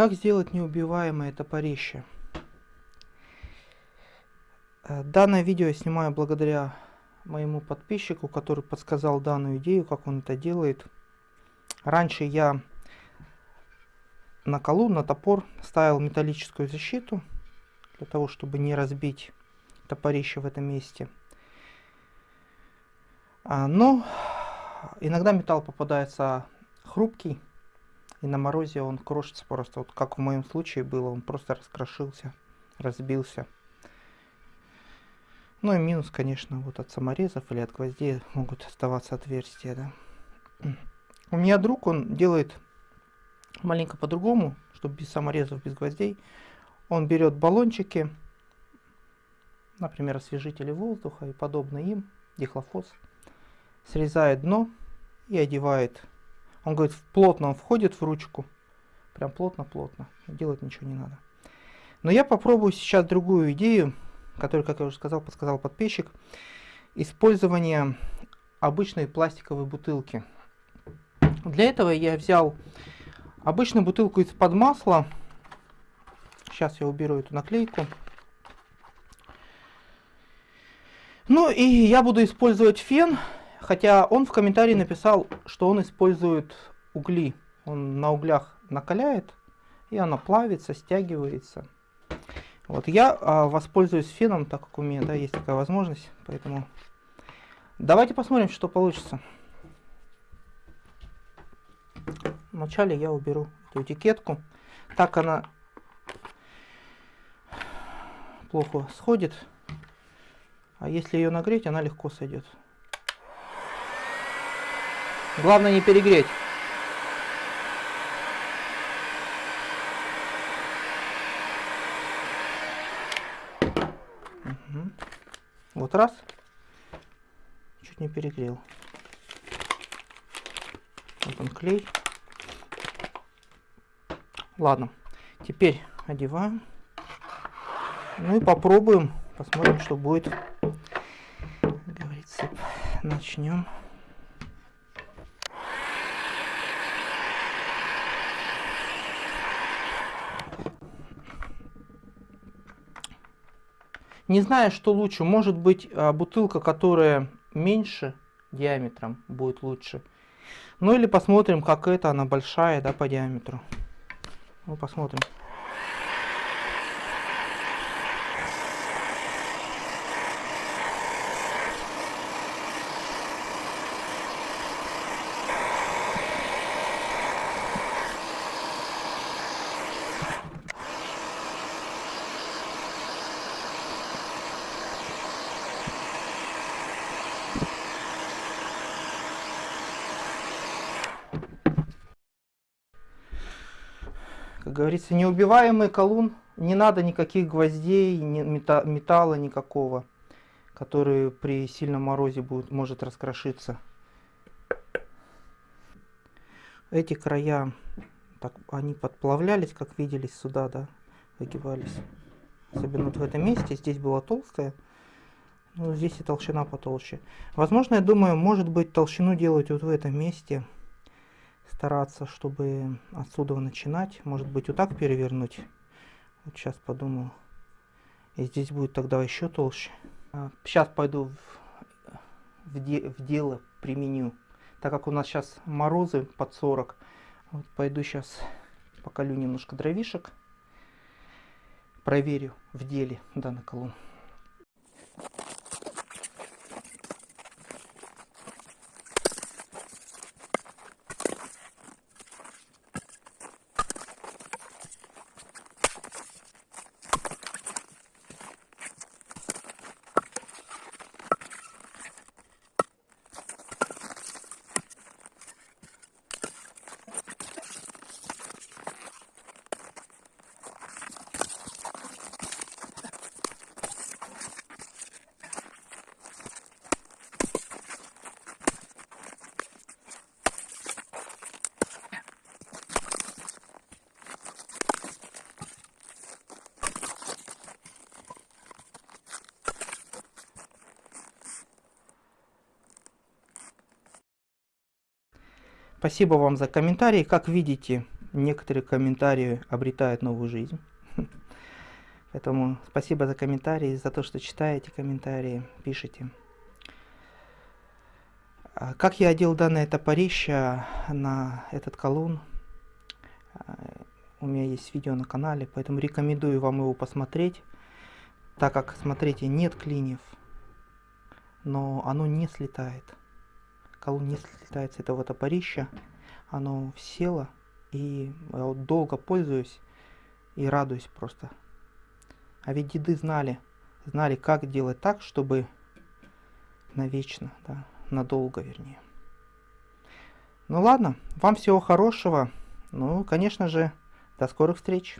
Как сделать неубиваемое топорище? Э, данное видео я снимаю благодаря моему подписчику, который подсказал данную идею, как он это делает. Раньше я на колу, на топор ставил металлическую защиту, для того, чтобы не разбить топорище в этом месте. А, но иногда металл попадается хрупкий, и на морозе он крошится просто, вот как в моем случае было, он просто раскрошился, разбился. Ну и минус, конечно, вот от саморезов или от гвоздей могут оставаться отверстия, да. У меня друг, он делает маленько по-другому, чтобы без саморезов, без гвоздей. Он берет баллончики, например, освежители воздуха и подобное им, дихлофос, срезает дно и одевает. Он говорит, плотно он входит в ручку, прям плотно-плотно, делать ничего не надо. Но я попробую сейчас другую идею, которую, как я уже сказал, подсказал подписчик. Использование обычной пластиковой бутылки. Для этого я взял обычную бутылку из-под масла. Сейчас я уберу эту наклейку. Ну и я буду использовать фен, хотя он в комментарии написал, что он использует угли. Он на углях накаляет, и она плавится, стягивается. Вот я а, воспользуюсь феном, так как у меня да, есть такая возможность, поэтому давайте посмотрим, что получится. Вначале я уберу эту этикетку, так она плохо сходит, а если ее нагреть, она легко сойдет. Главное не перегреть. Вот раз. Чуть не перегрел. Вот он клей. Ладно. Теперь одеваем. Ну и попробуем. Посмотрим, что будет. Как говорится, начнем. Не знаю, что лучше. Может быть, а, бутылка, которая меньше диаметром, будет лучше. Ну или посмотрим, как это, она большая, да, по диаметру. Ну, посмотрим. Как говорится, неубиваемый колун, не надо никаких гвоздей, металла никакого, который при сильном морозе будет, может раскрошиться. Эти края, так, они подплавлялись, как виделись сюда, да, выгибались. Особенно вот в этом месте, здесь была толстая, но здесь и толщина потолще. Возможно, я думаю, может быть толщину делать вот в этом месте стараться, чтобы отсюда начинать. Может быть, вот так перевернуть. Вот сейчас подумал. И здесь будет тогда еще толще. Сейчас а, пойду в, в, де, в дело применю. Так как у нас сейчас морозы под 40, вот пойду сейчас поколю немножко дровишек. Проверю в деле данный колонн. Спасибо вам за комментарии. Как видите, некоторые комментарии обретают новую жизнь. Поэтому спасибо за комментарии, за то, что читаете комментарии, пишите. А как я одел данное топорище на этот колун? А, у меня есть видео на канале, поэтому рекомендую вам его посмотреть, так как, смотрите, нет клиньев, но оно не слетает. Колун не слетает с этого оно село, и я вот долго пользуюсь и радуюсь просто. А ведь деды знали, знали, как делать так, чтобы навечно, да, надолго вернее. Ну ладно, вам всего хорошего. Ну, конечно же, до скорых встреч.